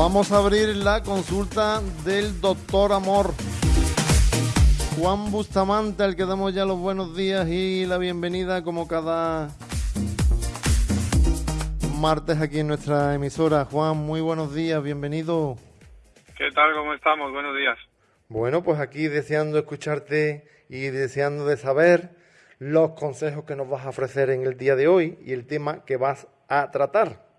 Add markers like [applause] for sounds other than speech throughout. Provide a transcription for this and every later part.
Vamos a abrir la consulta del doctor Amor. Juan Bustamante, al que damos ya los buenos días y la bienvenida como cada martes aquí en nuestra emisora. Juan, muy buenos días, bienvenido. ¿Qué tal? ¿Cómo estamos? Buenos días. Bueno, pues aquí deseando escucharte y deseando de saber los consejos que nos vas a ofrecer en el día de hoy y el tema que vas a tratar.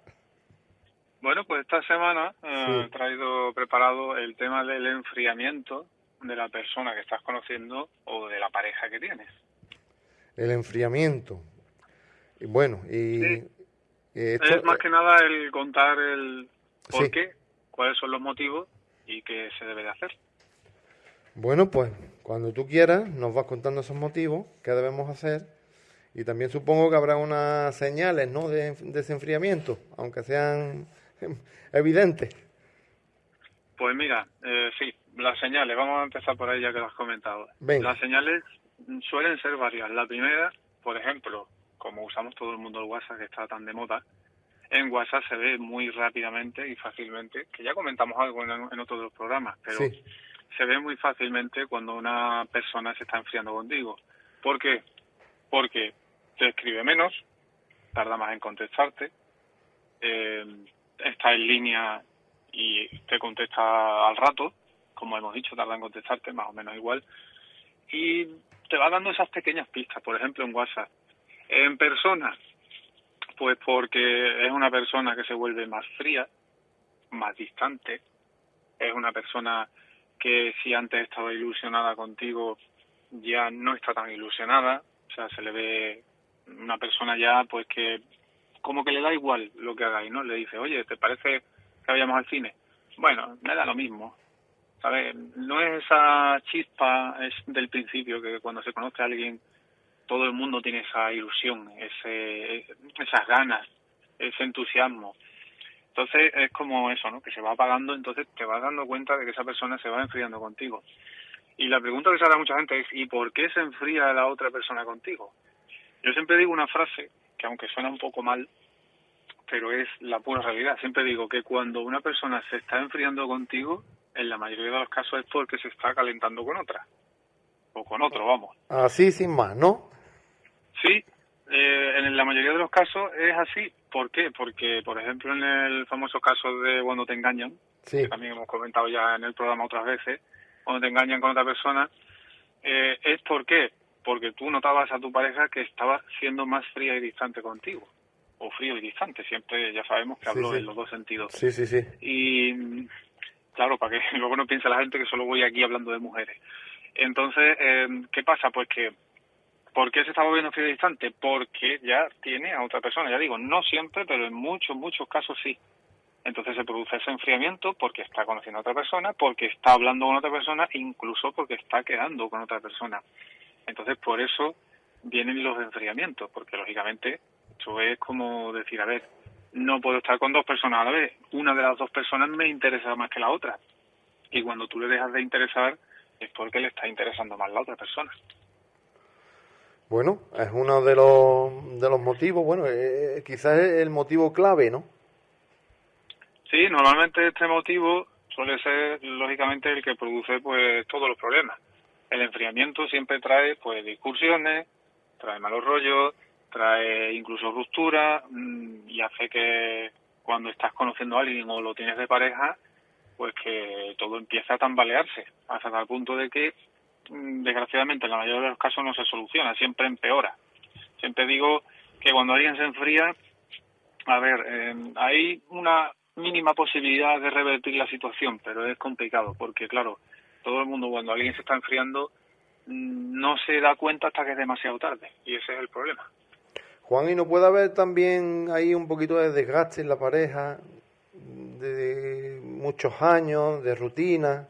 Bueno, pues esta semana eh, he traído preparado el tema del enfriamiento de la persona que estás conociendo o de la pareja que tienes. El enfriamiento. Y bueno, y... es más que nada el contar el por qué, cuáles son los motivos y qué se debe de hacer. Bueno, pues cuando tú quieras nos vas contando esos motivos, qué debemos hacer y también supongo que habrá unas señales ¿no? de, de ese enfriamiento, aunque sean [laughs] evidente. Pues mira, eh, sí, las señales, vamos a empezar por ahí ya que lo has comentado. Las señales suelen ser varias. La primera, por ejemplo, como usamos todo el mundo el WhatsApp que está tan de moda, en WhatsApp se ve muy rápidamente y fácilmente, que ya comentamos algo en, en otros de los programas, pero se ve muy fácilmente cuando una persona se está enfriando contigo. ¿Por qué? Porque te escribe menos, tarda más en contestarte, eh, está en línea y te contesta al rato, como hemos dicho, tarda en contestarte más o menos igual, y te va dando esas pequeñas pistas, por ejemplo en WhatsApp. En persona, pues porque es una persona que se vuelve más fría, más distante, es una persona que si antes estaba ilusionada contigo, ya no está tan ilusionada, o sea, se le ve una persona ya pues que como que le da igual lo que hagáis, ¿no? Le dice, oye, ¿te parece que vayamos al cine? Bueno, me da lo mismo, ¿sabes? No es esa chispa es del principio que cuando se conoce a alguien todo el mundo tiene esa ilusión, ese, esas ganas, ese entusiasmo. Entonces es como eso, ¿no? Que se va apagando, entonces te vas dando cuenta de que esa persona se va enfriando contigo. Y la pregunta que se a mucha gente es, ¿y por qué se enfría la otra persona contigo? Yo siempre digo una frase que aunque suena un poco mal, pero es la pura realidad. Siempre digo que cuando una persona se está enfriando contigo, en la mayoría de los casos es porque se está calentando con otra. O con otro, vamos. Así sin más, ¿no? Sí, eh, en la mayoría de los casos es así. ¿Por qué? Porque, por ejemplo, en el famoso caso de cuando te engañan, que también hemos comentado ya en el programa otras veces, cuando te engañan con otra persona, eh, es por qué porque tú notabas a tu pareja que estaba siendo más fría y distante contigo. O frío y distante, siempre ya sabemos que hablo en los dos sentidos. Sí, sí, sí. Y claro, para que [laughs] luego no piense la gente que solo voy aquí hablando de mujeres. Entonces, eh, ¿qué pasa? Pues que, ¿por qué se está volviendo frío y distante? Porque ya tiene a otra persona, ya digo, no siempre, pero en muchos, muchos casos sí. Entonces se produce ese enfriamiento porque está conociendo a otra persona, porque está hablando con otra persona, incluso porque está quedando con otra persona. Entonces, por eso vienen los enfriamientos, porque lógicamente eso es como decir, a ver, no puedo estar con dos personas a la vez, una de las dos personas me interesa más que la otra. Y cuando tú le dejas de interesar es porque le está interesando más la otra persona. Bueno, es uno de los, de los motivos, bueno, eh, eh, quizás es el motivo clave, ¿no? Sí, normalmente este motivo suele ser, lógicamente, el que produce pues todos los problemas el enfriamiento siempre trae pues discusiones, trae malos rollos, trae incluso ruptura mm, y hace que cuando estás conociendo a alguien o lo tienes de pareja, pues que todo empieza a tambalearse hasta tal punto de que mm, desgraciadamente en la mayoría de los casos no se soluciona, siempre empeora. Siempre digo que cuando alguien se enfría, a ver, eh, hay una mínima posibilidad de revertir la situación, pero es complicado porque claro, todo el mundo cuando alguien se está enfriando no se da cuenta hasta que es demasiado tarde y ese es el problema. Juan, ¿y no puede haber también ahí un poquito de desgaste en la pareja, de muchos años, de rutina?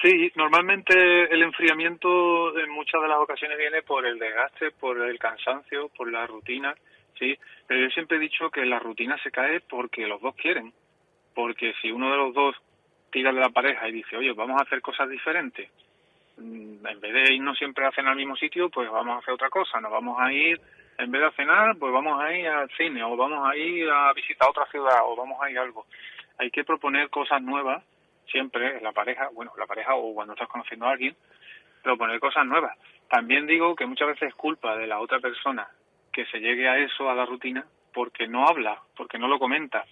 Sí, normalmente el enfriamiento en muchas de las ocasiones viene por el desgaste, por el cansancio, por la rutina, sí, pero yo siempre he dicho que la rutina se cae porque los dos quieren, porque si uno de los dos tira de la pareja y dice, oye, vamos a hacer cosas diferentes, mm, en vez de irnos siempre a cenar al mismo sitio, pues vamos a hacer otra cosa, nos vamos a ir, en vez de cenar, pues vamos a ir al cine, o vamos a ir a visitar otra ciudad, o vamos a ir a algo. hay que proponer cosas nuevas siempre en la pareja, bueno, la pareja o cuando estás conociendo a alguien, proponer cosas nuevas. También digo que muchas veces es culpa de la otra persona que se llegue a eso, a la rutina, porque no habla, porque no lo comenta.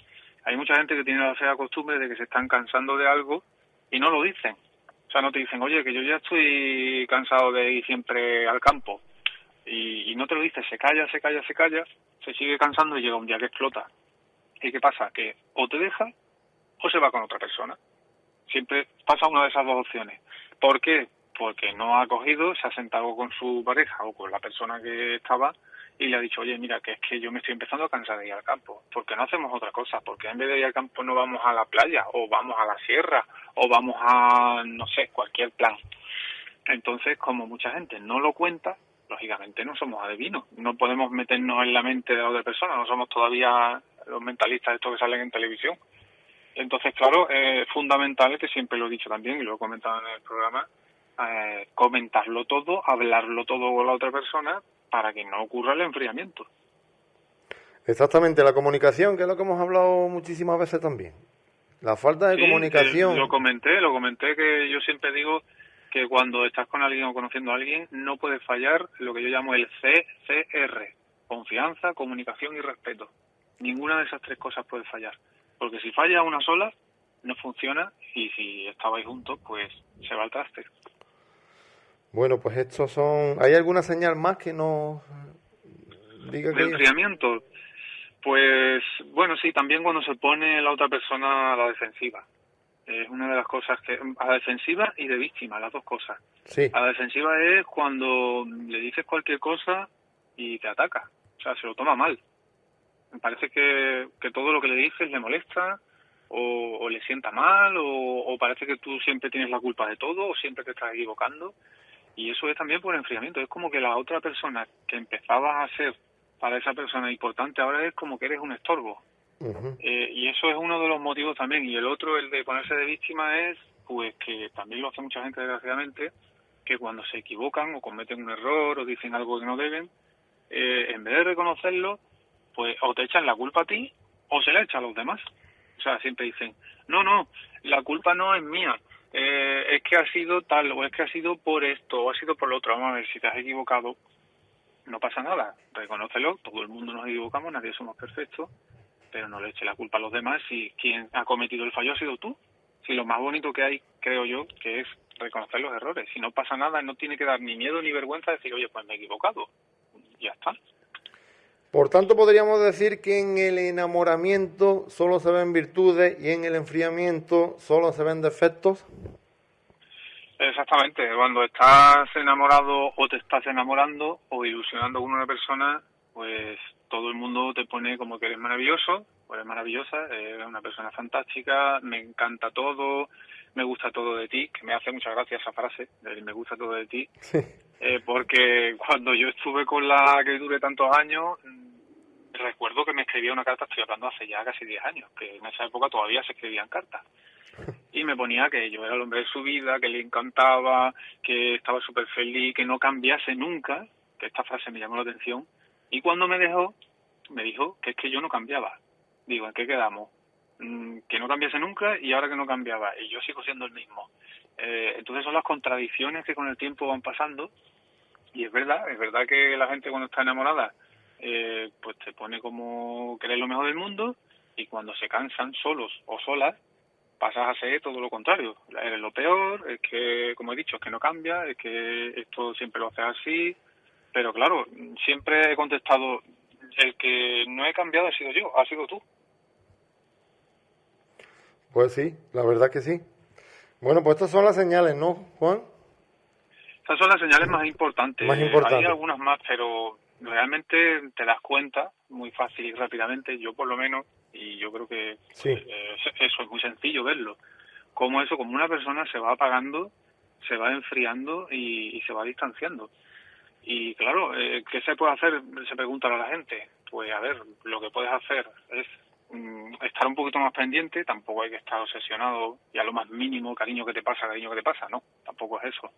Hay mucha gente que tiene la fea costumbre de que se están cansando de algo y no lo dicen. O sea, no te dicen, oye, que yo ya estoy cansado de ir siempre al campo. Y, no te lo dices, se calla, se calla, se calla, se sigue cansando y llega un día que explota. ¿Y qué pasa? Que o te deja o se va con otra persona. Siempre pasa una de esas dos opciones. ¿Por qué? Porque no ha cogido, se ha sentado con su pareja o con la persona que estaba y le ha dicho, oye, mira, que es que yo me estoy empezando a cansar de ir al campo. ¿Por qué no hacemos otra cosa? porque en vez de ir al campo no vamos a la playa o vamos a la sierra o vamos a, no sé, cualquier plan? Entonces, como mucha gente no lo cuenta, lógicamente no somos adivinos. No podemos meternos en la mente de la otra persona, no somos todavía los mentalistas estos que salen en televisión. Entonces, claro, es fundamental, que siempre lo he dicho también y lo he comentado en el programa, eh, comentarlo todo, hablarlo todo con la otra persona para que no ocurra el enfriamiento. Exactamente, la comunicación, que es lo que hemos hablado muchísimas veces también. La falta de comunicación. lo comenté, lo comenté que yo siempre digo que cuando estás con alguien o conociendo a alguien no puede fallar lo que yo llamo el CCR, confianza, comunicación y respeto. Ninguna de esas tres cosas puede fallar. Porque si falla una sola, no funciona y si estabais juntos, pues se va al traste. Bueno, pues estos son... ¿Hay alguna señal más que nos diga que... enfriamiento? Pues bueno, sí, también cuando se pone la otra persona a la defensiva. Es una de las cosas que... A la defensiva y de víctima, las dos cosas. Sí. A la defensiva es cuando le dices cualquier cosa y te ataca. O sea, se lo toma mal. Me parece que, que todo lo que le dices le molesta o, le sienta mal o, parece que tú siempre tienes la culpa de todo o siempre te estás equivocando. Y eso es también por enfriamiento. Es como que la otra persona que empezabas a ser para esa persona importante ahora es como que eres un estorbo. eh, y eso es uno de los motivos también. Y el otro, el de ponerse de víctima, es pues que también lo hace mucha gente desgraciadamente, que cuando se equivocan o cometen un error o dicen algo que no deben, eh, en vez de reconocerlo, pues o te echan la culpa a ti o se la echa a los demás. O sea, siempre dicen, no, no, la culpa no es mía, eh, es que ha sido tal, o es que ha sido por esto, o ha sido por lo otro. Vamos a ver, si te has equivocado, no pasa nada, reconócelo, todo el mundo nos equivocamos, nadie somos perfectos, pero no le eche la culpa a los demás si quien ha cometido el fallo ha sido tú. Si lo más bonito que hay, creo yo, que es reconocer los errores. Si no pasa nada, no tiene que dar ni miedo ni vergüenza decir, oye, pues me he equivocado. Ya está. Por tanto, podríamos decir que en el enamoramiento solo se ven virtudes y en el enfriamiento solo se ven defectos. Exactamente, cuando estás enamorado o te estás enamorando o ilusionando con una persona, pues todo el mundo te pone como que eres maravilloso, o eres maravillosa, eres una persona fantástica, me encanta todo, me gusta todo de ti, que me hace mucha gracia esa frase, de me gusta todo de ti, eh, porque cuando yo estuve con la que duré tantos años, mm, recuerdo que me escribía una carta, estoy hablando hace ya casi 10 años, que en esa época todavía se escribían cartas. [laughs] Y me ponía que yo era el hombre de su vida, que le encantaba, que estaba súper feliz, que no cambiase nunca, que esta frase me llamó la atención. Y cuando me dejó, me dijo que es que yo no cambiaba. Digo, ¿en qué quedamos? Mm, que no cambiase nunca y ahora que no cambiaba y yo sigo siendo el mismo. Eh, entonces son las contradicciones que con el tiempo van pasando y es verdad, es verdad que la gente cuando está enamorada eh, pues te pone como que eres lo mejor del mundo y cuando se cansan solos o solas pasas a ser todo lo contrario, eres lo peor, es que como he dicho es que no cambia, es que esto siempre lo haces así, pero claro, siempre he contestado el que no he cambiado ha sido yo, ha sido tú. Pues sí, la verdad que sí. Bueno, pues estas son las señales, ¿no, Juan? Estas son las señales más importantes. Más. Hay algunas más, pero realmente te das cuenta muy fácil y rápidamente, yo por lo menos, y yo creo que sí. Eh, eso es muy sencillo verlo, como eso, como una persona se va apagando, se va enfriando y, se va distanciando. Y claro, eh, ¿qué se puede hacer? Se pregunta a la gente. Pues a ver, lo que puedes hacer es Mm, estar un poquito más pendiente, tampoco hay que estar obsesionado y a lo más mínimo, cariño que te pasa, cariño que te pasa, no, tampoco es eso.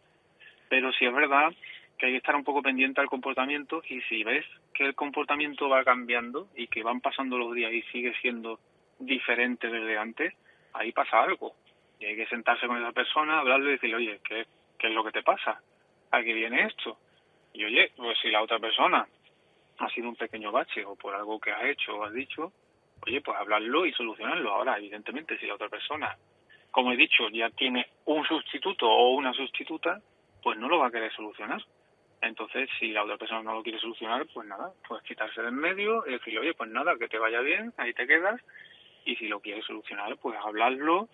Pero sí es verdad que hay que estar un poco pendiente al comportamiento y si ves que el comportamiento va cambiando y que van pasando los días y sigue siendo diferente desde antes, ahí pasa algo. Y hay que sentarse con esa persona, hablarle y decirle, oye, ¿qué, qué es lo que te pasa? ¿A qué viene esto? Y oye, pues si la otra persona ha sido un pequeño bache o por algo que has hecho o has dicho, oye, pues hablarlo y solucionarlo. Ahora, evidentemente, si la otra persona, como he dicho, ya tiene un sustituto o una sustituta, pues no lo va a querer solucionar. Entonces, si la otra persona no lo quiere solucionar, pues nada, pues quitarse del medio y decirle, oye, pues nada, que te vaya bien, ahí te quedas. Y si lo quiere solucionar, pues hablarlo,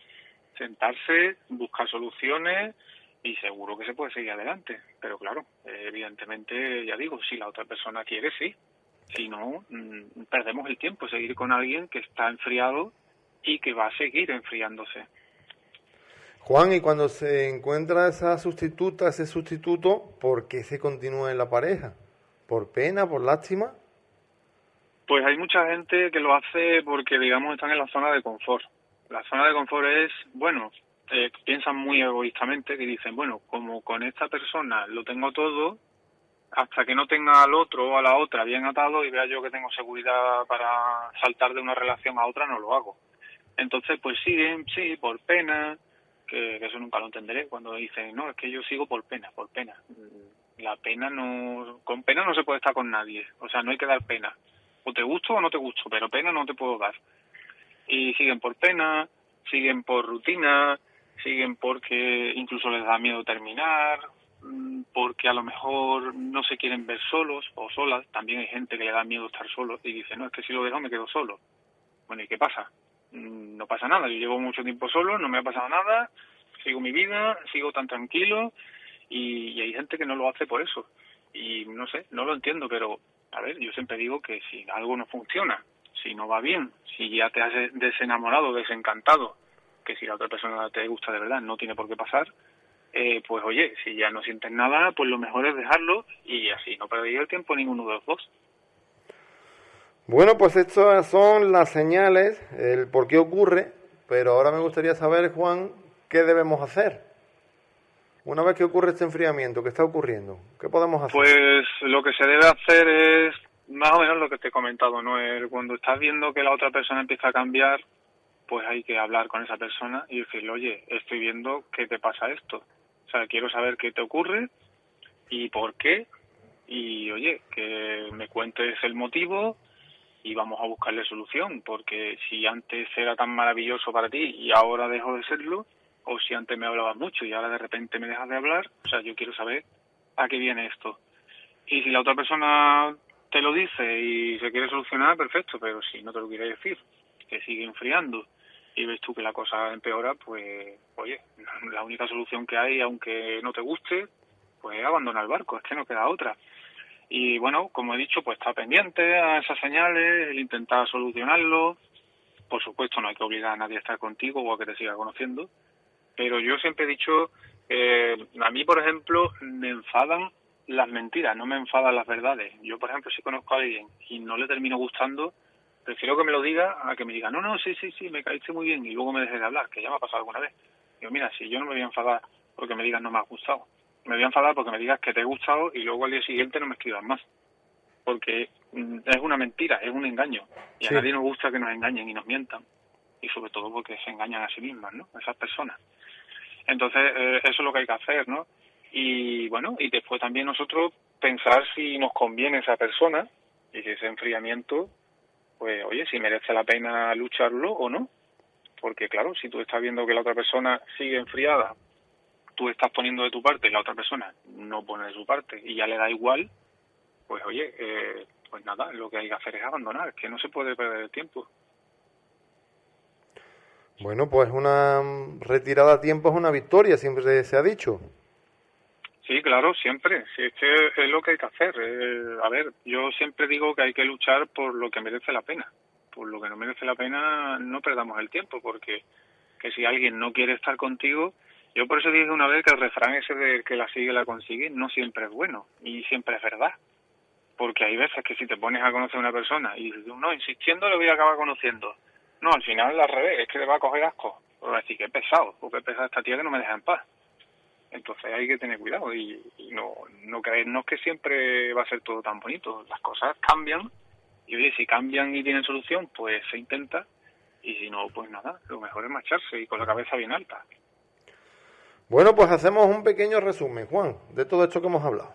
sentarse, buscar soluciones y seguro que se puede seguir adelante. Pero claro, evidentemente, ya digo, si la otra persona quiere, sí. Si no, mm, perdemos el tiempo, seguir con alguien que está enfriado y que va a seguir enfriándose. Juan, y cuando se encuentra esa sustituta, ese sustituto, ¿por qué se continúa en la pareja? ¿Por pena, por lástima? Pues hay mucha gente que lo hace porque, digamos, están en la zona de confort. La zona de confort es, bueno, piensan muy egoístamente que dicen, bueno, como con esta persona lo tengo todo, hasta que no tenga al otro o a la otra bien atado y vea yo que tengo seguridad para saltar de una relación a otra, no lo hago. Entonces, pues siguen, sí, por pena, que, eso nunca lo entenderé, cuando dicen, no, es que yo sigo por pena, por pena. La pena no, con pena no se puede estar con nadie, o sea, no hay que dar pena. O te gusto o no te gusto, pero pena no te puedo dar. Y siguen por pena, siguen por rutina, siguen porque incluso les da miedo terminar, mm, porque a lo mejor no se quieren ver solos o solas. También hay gente que le da miedo estar solo y dice, no, es que si lo dejo me quedo solo. Bueno, ¿y qué pasa? Mm, no pasa nada, yo llevo mucho tiempo solo, no me ha pasado nada, sigo mi vida, sigo tan tranquilo y, hay gente que no lo hace por eso. Y no sé, no lo entiendo, pero a ver, yo siempre digo que si algo no funciona, si no va bien, si ya te has desenamorado, desencantado, que si la otra persona te gusta de verdad no tiene por qué pasar, eh, pues oye, si ya no sientes nada, pues lo mejor es dejarlo y así no perdéis el tiempo ninguno de los dos. Bueno, pues estas son las señales, el por qué ocurre, pero ahora me gustaría saber, Juan, qué debemos hacer. Una vez que ocurre este enfriamiento, ¿qué está ocurriendo? ¿Qué podemos hacer? Pues lo que se debe hacer es más o menos lo que te he comentado, ¿no? cuando estás viendo que la otra persona empieza a cambiar, pues hay que hablar con esa persona y decirle, oye, estoy viendo que te pasa esto. O sea, quiero saber qué te ocurre y por qué. Y oye, que me cuentes el motivo y vamos a buscarle solución, porque si antes era tan maravilloso para ti y ahora dejo de serlo, o si antes me hablabas mucho y ahora de repente me dejas de hablar, o sea, yo quiero saber a qué viene esto. Y si la otra persona te lo dice y se quiere solucionar, perfecto, pero si no te lo quiere decir, que sigue enfriando y ves tú que la cosa empeora, pues, oye, la única solución que hay, aunque no te guste, pues es abandonar el barco, es que no queda otra. Y bueno, como he dicho, pues está pendiente a esas señales, el intentar solucionarlo. Por supuesto, no hay que obligar a nadie a estar contigo o a que te siga conociendo. Pero yo siempre he dicho, eh, a mí, por ejemplo, me enfadan las mentiras, no me enfadan las verdades. Yo, por ejemplo, si conozco a alguien y no le termino gustando, prefiero que me lo diga a que me diga, no, no, sí, sí, sí, me caíste muy bien y luego me deje de hablar, que ya me ha pasado alguna vez. Digo, mira, si yo no me voy a enfadar porque me digas no me ha gustado, me voy a enfadar porque me digas que te he gustado y luego al día siguiente no me escribas más. Porque mm, es una mentira, es un engaño. Y a nadie nos gusta que nos engañen y nos mientan. Y sobre todo porque se engañan a sí mismas, ¿no? Esas personas. Entonces, eh, eso es lo que hay que hacer, ¿no? Y bueno, y después también nosotros pensar si nos conviene esa persona y si ese enfriamiento pues oye, si merece la pena lucharlo o no. Porque claro, si tú estás viendo que la otra persona sigue enfriada, tú estás poniendo de tu parte y la otra persona no pone de su parte y ya le da igual, pues oye, eh, pues nada, lo que hay que hacer es abandonar, que no se puede perder el tiempo. Bueno, pues una retirada a tiempo es una victoria, siempre se ha dicho. Sí, claro, siempre. Sí, es que es lo que hay que hacer. Eh, a ver, yo siempre digo que hay que luchar por lo que merece la pena. Por lo que no merece la pena, no perdamos el tiempo, porque que si alguien no quiere estar contigo, yo por eso dije una vez que el refrán ese de que la sigue la consigue no siempre es bueno y siempre es verdad. Porque hay veces que si te pones a conocer a una persona y dices, no, insistiendo le voy a acabar conociendo. No, al final al revés, es que le va a coger asco. O decir, que pesado, o que pesada esta tía que no me deja en paz. Entonces hay que tener cuidado y, no, no creernos que siempre va a ser todo tan bonito. Las cosas cambian y oye, si cambian y tienen solución, pues se intenta. y si no, pues nada, lo mejor es marcharse y con la cabeza bien alta. Bueno, pues hacemos un pequeño resumen, Juan, de todo esto que hemos hablado.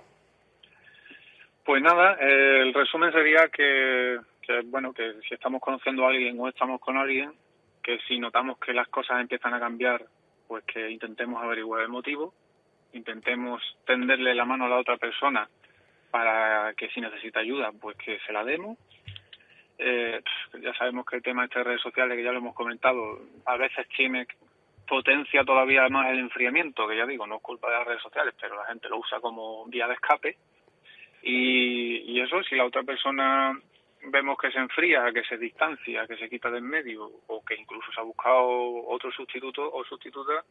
Pues nada, el resumen sería que, bueno, que si estamos conociendo a alguien o estamos con alguien, que si notamos que las cosas empiezan a cambiar, pues que intentemos averiguar el motivo, intentemos tenderle la mano a la otra persona para que si necesita ayuda, pues que se la demos. Eh, ya sabemos que el tema de estas redes sociales, que ya lo hemos comentado, a veces tiene potencia todavía más el enfriamiento, que ya digo, no es culpa de las redes sociales, pero la gente lo usa como vía de escape. Y, y eso, si la otra persona vemos que se enfría, que se distancia, que se quita del medio, o que incluso se ha buscado otro sustituto o sustituta,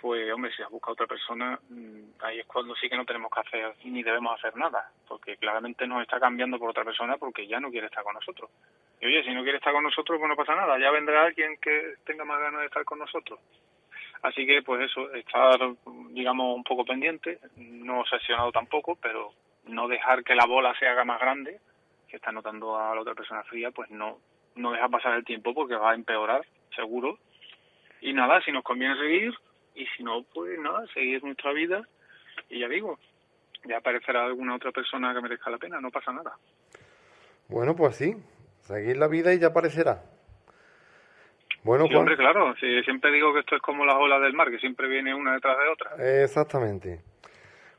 pues hombre, si has buscado otra persona, mm, ahí es cuando sí que no tenemos que hacer ni debemos hacer nada, porque claramente nos está cambiando por otra persona porque ya no quiere estar con nosotros. Y oye, si no quiere estar con nosotros, pues no pasa nada, ya vendrá alguien que tenga más ganas de estar con nosotros. Así que, pues eso, estar, digamos, un poco pendiente, no obsesionado tampoco, pero no dejar que la bola se haga más grande, que está notando a la otra persona fría, pues no, no deja pasar el tiempo porque va a empeorar, seguro. Y nada, si nos conviene seguir, y si no, pues nada, seguir nuestra vida y ya digo, ya aparecerá alguna otra persona que merezca la pena, no pasa nada. Bueno, pues sí, seguir la vida y ya aparecerá. Bueno, sí, hombre, claro, sí, siempre digo que esto es como las olas del mar, que siempre viene una detrás de otra. Exactamente.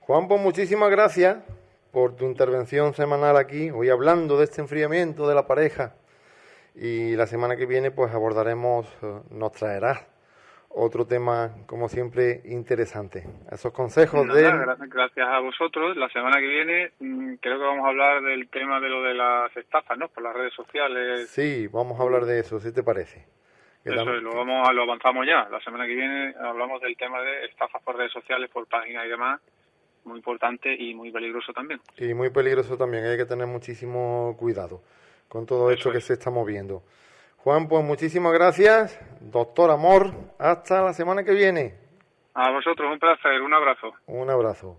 Juan, pues muchísimas gracias por tu intervención semanal aquí, hoy hablando de este enfriamiento de la pareja. Y la semana que viene pues abordaremos, eh, nos traerás otro tema, como siempre, interesante. Esos consejos de... Gracias a vosotros. La semana que viene mm, creo que vamos a hablar del tema de lo de las estafas, ¿no? Por las redes sociales. Sí, vamos a hablar de eso, si te parece. Eso, lo, vamos, lo avanzamos ya. La semana que viene hablamos del tema de estafas por redes sociales, por páginas y demás. Muy importante y muy peligroso también. Y muy peligroso también. Hay que tener muchísimo cuidado con todo esto que se está moviendo. Juan, pues muchísimas gracias. Doctor Amor, hasta la semana que viene. A vosotros, un placer, un abrazo. Un abrazo.